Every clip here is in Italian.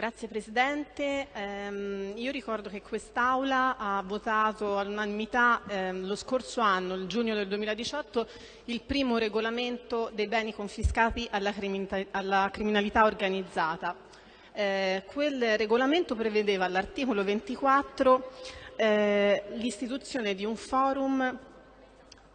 Grazie Presidente. Eh, io ricordo che quest'Aula ha votato all'unanimità eh, lo scorso anno, il giugno del 2018, il primo regolamento dei beni confiscati alla, criminalità, alla criminalità organizzata. Eh, quel regolamento prevedeva all'articolo 24 eh, l'istituzione di un forum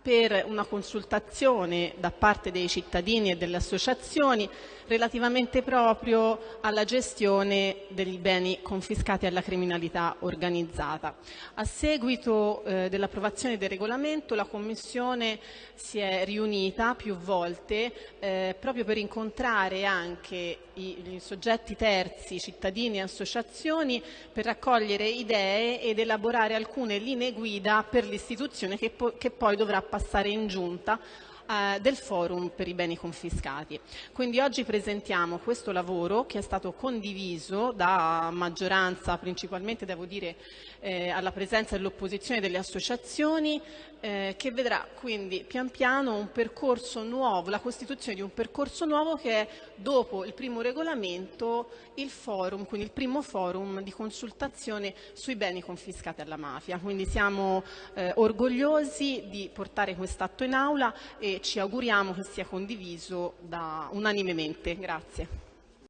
per una consultazione da parte dei cittadini e delle associazioni relativamente proprio alla gestione degli beni confiscati alla criminalità organizzata. A seguito eh, dell'approvazione del regolamento la Commissione si è riunita più volte eh, proprio per incontrare anche i, i soggetti terzi, cittadini e associazioni per raccogliere idee ed elaborare alcune linee guida per l'istituzione che, che poi dovrà passare in giunta eh, del forum per i beni confiscati. Quindi oggi presentiamo questo lavoro che è stato condiviso da maggioranza, principalmente devo dire eh, alla presenza dell'opposizione delle associazioni, eh, che vedrà quindi pian piano un percorso nuovo, la costituzione di un percorso nuovo che è dopo il primo regolamento il forum, quindi il primo forum di consultazione sui beni confiscati alla mafia. Quindi siamo eh, orgogliosi di portare quest'atto in aula e ci auguriamo che sia condiviso da, unanimemente. Grazie.